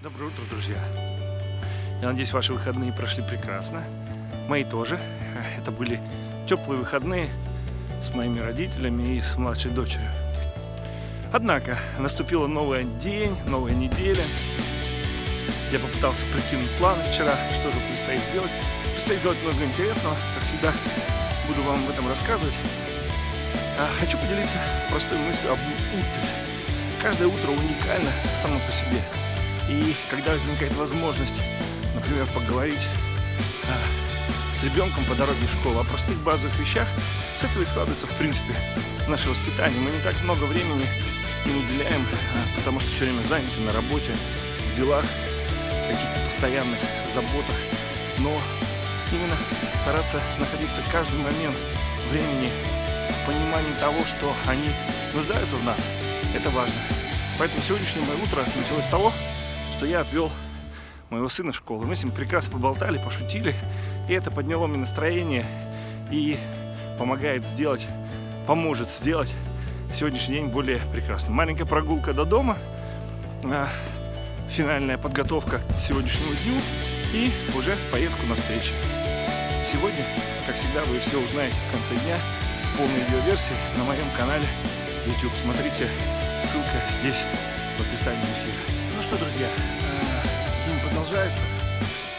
Доброе утро, друзья. Я надеюсь, ваши выходные прошли прекрасно. Мои тоже. Это были теплые выходные с моими родителями и с младшей дочерью. Однако, наступила новый день, новая неделя. Я попытался прикинуть планы вчера, что же предстоит сделать. Предстоит сделать много интересного, как всегда, буду вам об этом рассказывать. А хочу поделиться простой мыслью об утре. Каждое утро уникально само по себе. И когда возникает возможность, например, поговорить а, с ребенком по дороге в школу о простых базовых вещах, с этого и складывается, в принципе, наше воспитание. Мы не так много времени им уделяем, а, потому что все время заняты на работе, в делах, каких-то постоянных заботах. Но именно стараться находиться каждый момент времени в понимании того, что они нуждаются в нас, это важно. Поэтому сегодняшнее мое утро началось с того, что я отвел моего сына в школу. Мы с ним прекрасно поболтали, пошутили, и это подняло мне настроение и помогает сделать, поможет сделать сегодняшний день более прекрасным. Маленькая прогулка до дома, а, финальная подготовка к сегодняшнему дню и уже поездку на встречу. Сегодня, как всегда, вы все узнаете в конце дня полной видеоверсии на моем канале YouTube. Смотрите, ссылка здесь в описании эфира. Ну что, друзья, э, день продолжается.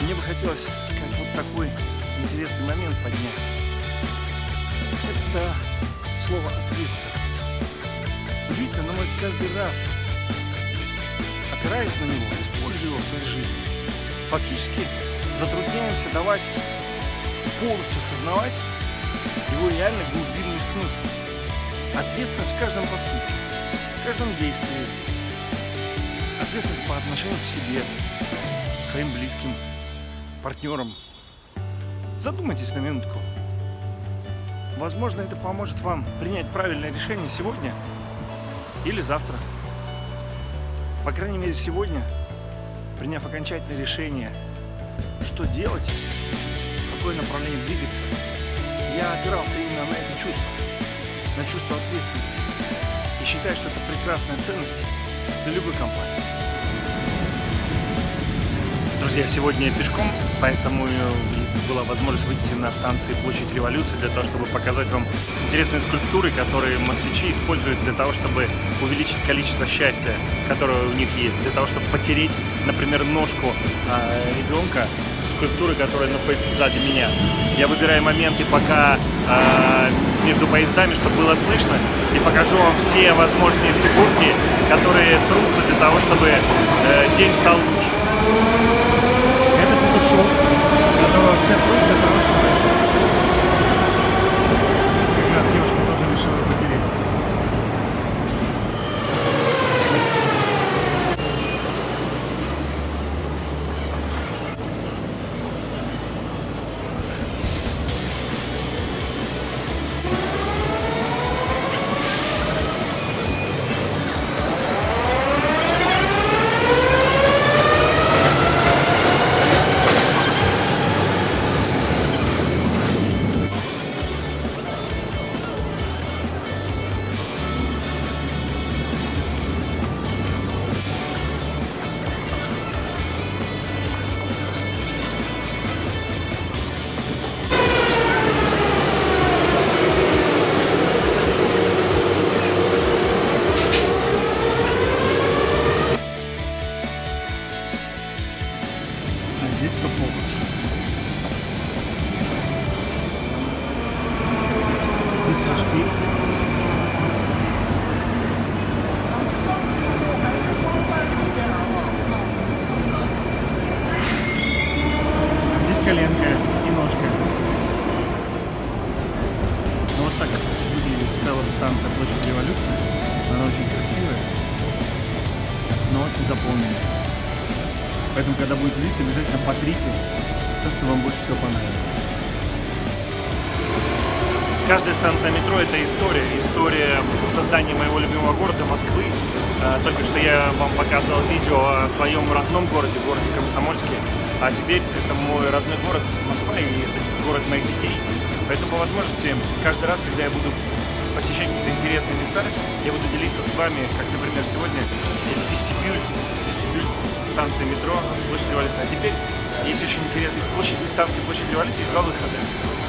Мне бы хотелось сказать вот такой интересный момент поднять. Это слово ответственность. Удивительно, но мы каждый раз, опираясь на него, используя его в своей жизни, фактически затрудняемся давать полностью осознавать его реальный глубинный смысл. Ответственность в каждом поступке, в каждом действии, ответственность по отношению к себе, к своим близким, партнерам. Задумайтесь на минутку. Возможно, это поможет вам принять правильное решение сегодня или завтра. По крайней мере, сегодня, приняв окончательное решение, что делать, в какое направление двигаться, я опирался именно на это чувство, на чувство ответственности. И считаю, что это прекрасная ценность для любой компании. Друзья, сегодня пешком, поэтому была возможность выйти на станции Площадь Революции для того, чтобы показать вам интересные скульптуры, которые москвичи используют для того, чтобы увеличить количество счастья, которое у них есть, для того, чтобы потереть, например, ножку э, ребенка скульптуры, которая находится сзади меня. Я выбираю моменты, пока э, между поездами, чтобы было слышно, и покажу вам все возможные фигурки, которые трутся для того, чтобы э, день стал лучше шоу, которого все трудно история. Создания моего любимого города Москвы. А, только что я вам показывал видео о своем родном городе, городе Комсомольске. А теперь это мой родной город Москва и это город моих детей. Поэтому по возможности каждый раз, когда я буду посещать какие-то интересные места, я буду делиться с вами, как, например, сегодня, вестибюль, вестибюль станции метро Площадь Революции. А теперь есть очень интересно, из площади, станции Площадь Революции есть два выхода.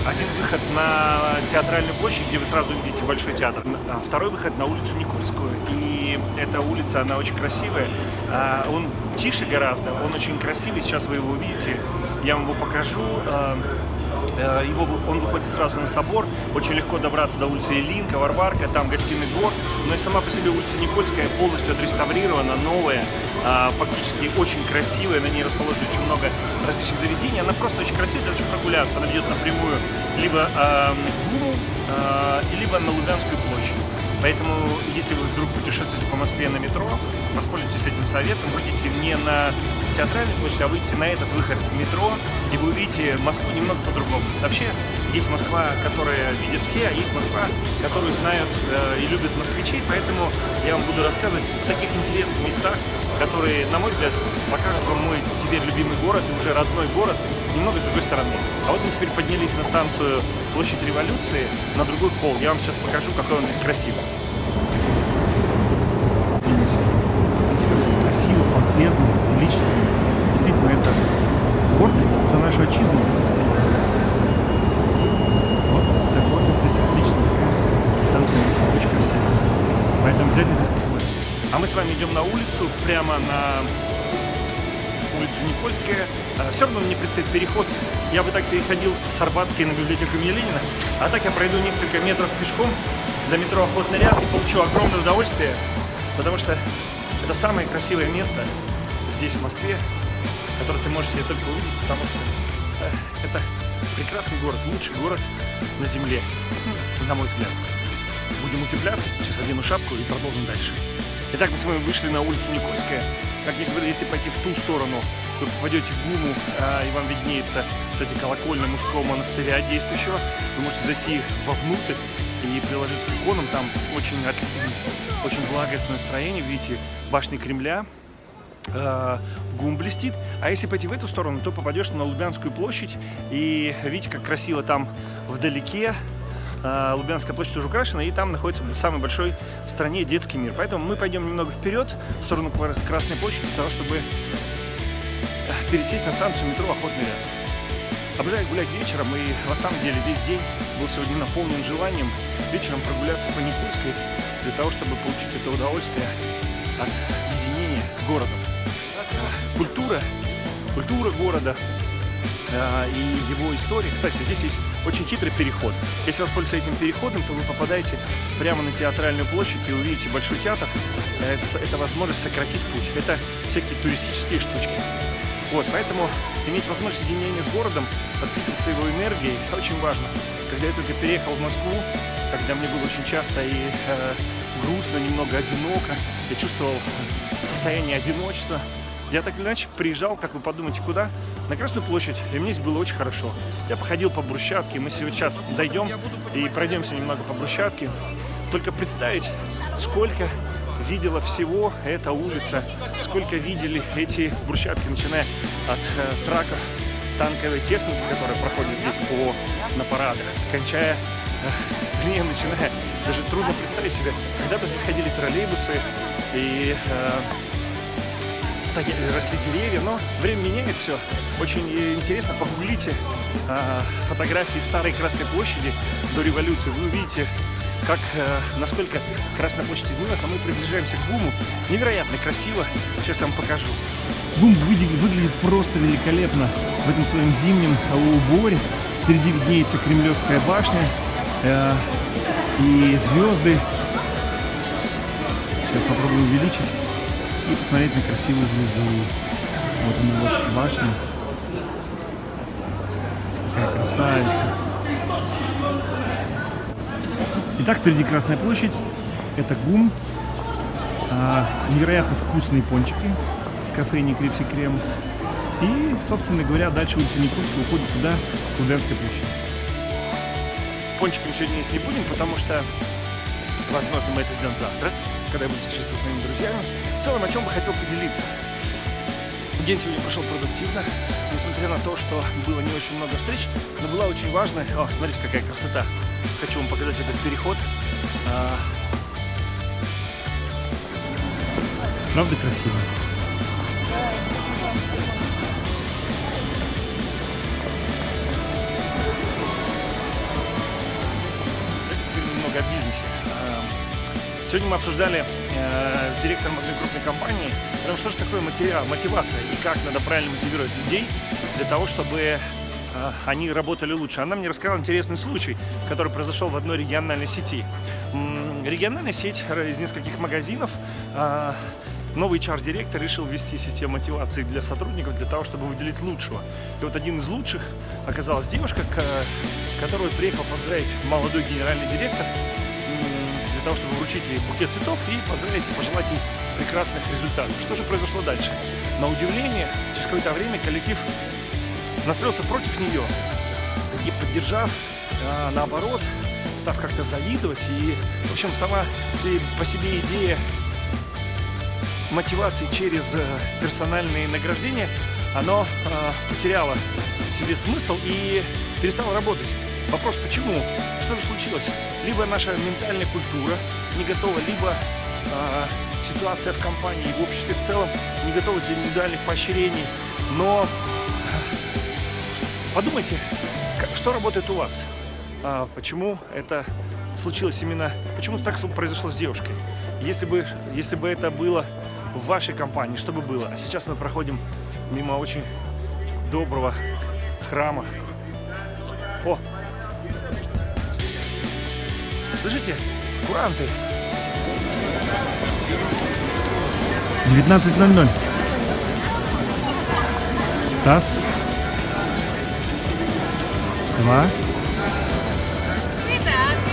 Один выход на театральную площадь, где вы сразу увидите Большой театр. А второй выход на улицу Никольскую. И эта улица, она очень красивая. А он тише гораздо, он очень красивый. Сейчас вы его увидите. Я вам его покажу. А, Э, его, он выходит сразу на собор, очень легко добраться до улицы Илинка, Варварка, там гостиный двор, но и сама по себе улица Никольская полностью отреставрирована, новая, фактически очень красивая, на ней расположено очень много различных заведений, она просто очень красивая, для того, чтобы прогуляться, она ведет напрямую либо э, Гуру, э, либо на Лубянскую площадь. Поэтому, если вы вдруг путешествуете по Москве на метро, воспользуйтесь этим советом, выйдите не на театральную площадь, а выйдите на этот выход в метро, и вы увидите Москву немного по-другому. Вообще, есть Москва, которая видят все, а есть Москва, которую знают э, и любят москвичи, поэтому я вам буду рассказывать о таких интересных местах, которые, на мой взгляд, покажут вам мой теперь любимый город и уже родной город немного с другой стороны. А вот мы теперь поднялись на станцию Площадь Революции, на другой холл. Я вам сейчас покажу, какой он здесь красивый. Прямо на улицу Никольская. А, Все равно мне предстоит переход. Я бы так переходил с Арбатской на библиотеку имени Ленина. А так я пройду несколько метров пешком до метро Охотный ряд и получу огромное удовольствие, потому что это самое красивое место здесь, в Москве, которое ты можешь себе только увидеть, потому что э, это прекрасный город, лучший город на земле, на мой взгляд. Будем утепляться, сейчас одену шапку и продолжим дальше. Итак, мы с вами вышли на улицу Никольская. Как я говорил, если пойти в ту сторону, то попадете в Гуму, а, и вам виднеется, кстати, колокольня мужского монастыря действующего. Вы можете зайти вовнутрь и приложиться к иконам. Там очень, очень благостное настроение. Видите, башни Кремля, э, гум блестит. А если пойти в эту сторону, то попадешь на Лубянскую площадь. И видите, как красиво там вдалеке Лубянская площадь уже украшена, и там находится самый большой в стране детский мир. Поэтому мы пойдем немного вперед, в сторону Красной площади, для того, чтобы э, пересесть на станцию метро Охотный ряд. Обожаю гулять вечером, и на самом деле весь день был сегодня наполнен желанием вечером прогуляться по Никольской, для того, чтобы получить это удовольствие от единения с городом. Э, культура, культура города, а, и его истории. Кстати, здесь есть очень хитрый переход. Если воспользоваться этим переходом, то вы попадаете прямо на театральную площадь и увидите Большой театр. Это, это возможность сократить путь. Это всякие туристические штучки. Вот, поэтому иметь возможность единения с городом, подпитываться его энергией, очень важно. Когда я только переехал в Москву, когда мне было очень часто и э, грустно, немного одиноко, я чувствовал состояние одиночества, я так или иначе приезжал, как вы подумаете, куда? На Красную площадь, и мне здесь было очень хорошо. Я походил по брусчатке, мы сейчас зайдем и пройдемся немного по брусчатке. Только представить, сколько видела всего эта улица, сколько видели эти брусчатки, начиная от э, траков танковой техники, которая проходит здесь по, на парадах, кончая, э, не, начиная, даже трудно представить себе, когда-то здесь ходили троллейбусы и э, стояли, росли деревья, но время меняет все. Очень интересно, погуглите а, фотографии старой Красной площади до революции. Вы увидите, как, а, насколько Красная площадь изменилась, а мы приближаемся к Буму. Невероятно красиво. Сейчас вам покажу. Выглядит, выглядит просто великолепно в этом своем зимнем уборе. Впереди виднеется Кремлевская башня э, и звезды. Сейчас попробую увеличить и посмотреть на красивую звезду. Вот она вот башня. Какая красавица. Итак, впереди Красная площадь. Это ГУМ. А, невероятно вкусные пончики в кофейне Крипси Крем. И, собственно говоря, дальше улица Никольская уходит туда, к Лубянской площади. Пончиком сегодня есть не будем, потому что, возможно, мы это сделаем завтра когда я буду встречаться со своими друзьями. В целом, о чем бы хотел поделиться. День сегодня прошел продуктивно, несмотря на то, что было не очень много встреч, но была очень важная... О, смотрите, какая красота! Хочу вам показать этот переход. А... Правда красиво? Сегодня мы обсуждали э, с директором одной крупной компании, потому что, что такое материал, мотивация и как надо правильно мотивировать людей для того, чтобы э, они работали лучше. Она мне рассказала интересный случай, который произошел в одной региональной сети. М региональная сеть из нескольких магазинов э, новый HR-директор решил ввести систему мотивации для сотрудников, для того, чтобы выделить лучшего. И вот один из лучших оказалась девушка, которую приехал поздравить молодой генеральный директор, для того, чтобы вручить ей букет цветов и поздравить и пожелать ей прекрасных результатов. Что же произошло дальше? На удивление, через какое-то время коллектив настроился против нее и поддержав, а, наоборот, став как-то завидовать. И, в общем, сама по себе идея мотивации через э, персональные награждения, оно э, потеряло себе смысл и перестало работать. Вопрос почему? Что же случилось? Либо наша ментальная культура не готова, либо э, ситуация в компании и в обществе в целом не готова для индивидуальных поощрений. Но подумайте, как, что работает у вас? А, почему это случилось именно, почему так произошло с девушкой? Если бы, если бы это было в вашей компании, что бы было? А сейчас мы проходим мимо очень доброго храма. О, Слышите? Куранты. 19.00. Раз. Два.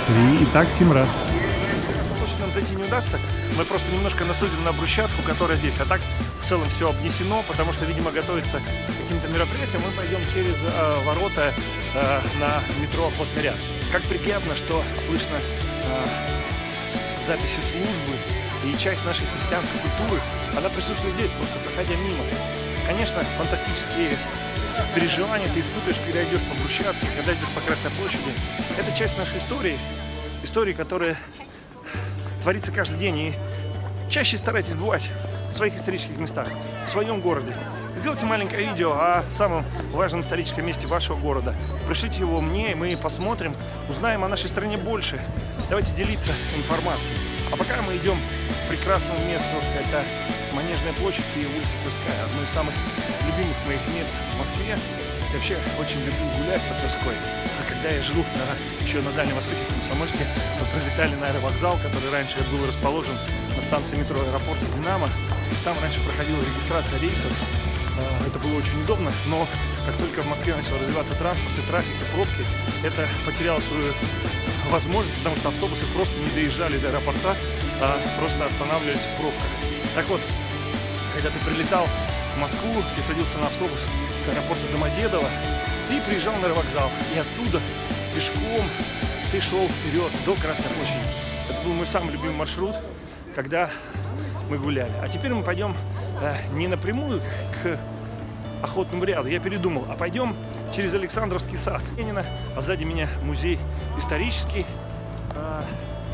Три. И так семь раз. Точно нам зайти не удастся. Мы просто немножко насудим на брусчатку, которая здесь. А так в целом все обнесено, потому что, видимо, готовится к каким-то мероприятиям. Мы пойдем через э, ворота э, на метро Охотный ряд. Как приятно, что слышно э, записи службы и часть нашей христианской культуры, она присутствует здесь, просто проходя мимо. Конечно, фантастические переживания ты испытываешь, когда идешь по брусчатке, когда идешь по Красной площади. Это часть нашей истории, истории, которая творится каждый день. И чаще старайтесь бывать в своих исторических местах, в своем городе, Сделайте маленькое видео о самом важном историческом месте вашего города. Пришлите его мне, мы посмотрим, узнаем о нашей стране больше. Давайте делиться информацией. А пока мы идем к прекрасному месту, это Манежная площадь и улица Тверская, одно из самых любимых моих мест в Москве. Я вообще очень люблю гулять по Тверской. А когда я жил на, еще на Дальнем Востоке, в Комсомольске, мы пролетали на аэровокзал, который раньше был расположен на станции метро аэропорта «Динамо». Там раньше проходила регистрация рейсов, это было очень удобно, но как только в Москве начал развиваться транспорт и трафик, и пробки, это потеряло свою возможность, потому что автобусы просто не доезжали до аэропорта, а просто останавливались в пробках. Так вот, когда ты прилетал в Москву, ты садился на автобус с аэропорта Домодедово и приезжал на аэровокзал, и оттуда пешком ты шел вперед до Красной площади. Это был мой самый любимый маршрут, когда мы гуляли. А теперь мы пойдем э, не напрямую к охотному ряду. Я передумал, а пойдем через Александровский сад Ленина, а сзади меня музей исторический. А,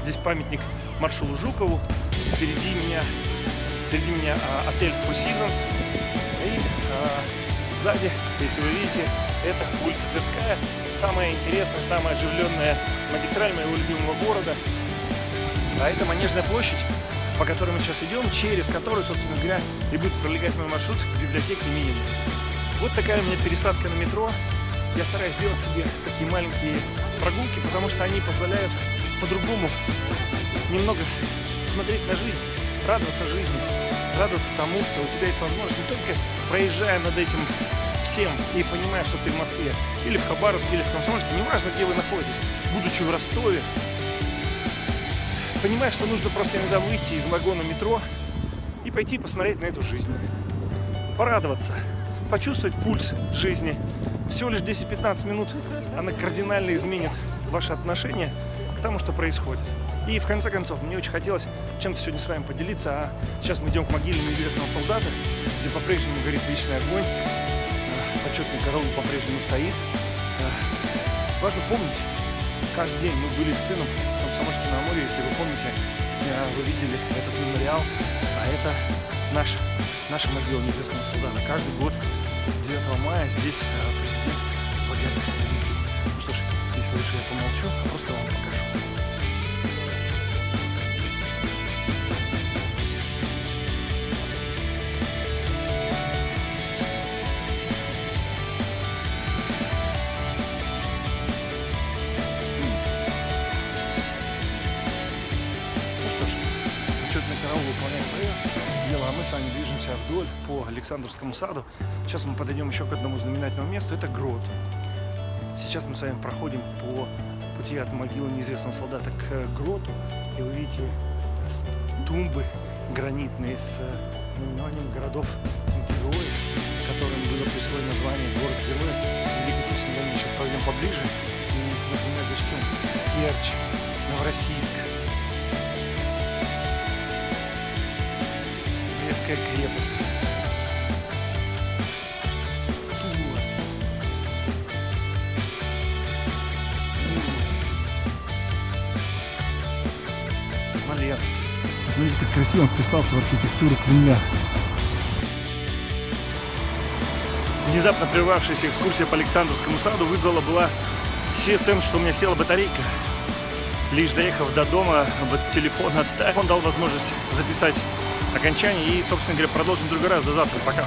здесь памятник маршалу Жукову. Впереди меня, впереди меня а, отель Four Seasons. И а, сзади, если вы видите, это улица Тверская. Самая интересная, самая оживленная магистраль моего любимого города. А это Манежная площадь по которой мы сейчас идем, через которую, собственно говоря, и будет пролегать мой маршрут к библиотеке имени Вот такая у меня пересадка на метро. Я стараюсь сделать себе такие маленькие прогулки, потому что они позволяют по-другому немного смотреть на жизнь, радоваться жизни, радоваться тому, что у тебя есть возможность не только проезжая над этим всем и понимая, что ты в Москве, или в Хабаровске, или в Комсомольске, неважно, где вы находитесь, будучи в Ростове, понимаешь, что нужно просто иногда выйти из вагона метро и пойти посмотреть на эту жизнь. Порадоваться, почувствовать пульс жизни. Всего лишь 10-15 минут она кардинально изменит ваше отношение к тому, что происходит. И в конце концов, мне очень хотелось чем-то сегодня с вами поделиться. А сейчас мы идем к могиле неизвестного солдата, где по-прежнему горит вечный огонь. А, почетный караул по-прежнему стоит. А, важно помнить, каждый день мы были с сыном Комсомольске на Амуре, если вы помните, вы видели этот мемориал, а это наш, наша могила неизвестного солдата. Каждый год 9 мая здесь э, президент возлагает Ну что ж, если лучше я помолчу, а просто вам покажу. Александровскому саду. Сейчас мы подойдем еще к одному знаменательному месту. Это грот. Сейчас мы с вами проходим по пути от могилы неизвестного солдата к э, гроту. И вы видите тумбы гранитные с э, наименованием городов-героев, которым было присвоено название город-герой. Великой Отечественной. Сейчас пройдем поближе и, например, зачтем Керчь, Новороссийск, Брестская крепость, красиво вписался в архитектуру Кремля. Внезапно прервавшаяся экскурсия по Александровскому саду вызвала была все тем, что у меня села батарейка. Лишь доехав до дома, телефон отдав, он дал возможность записать окончание и, собственно говоря, продолжим в другой раз. До завтра. Пока.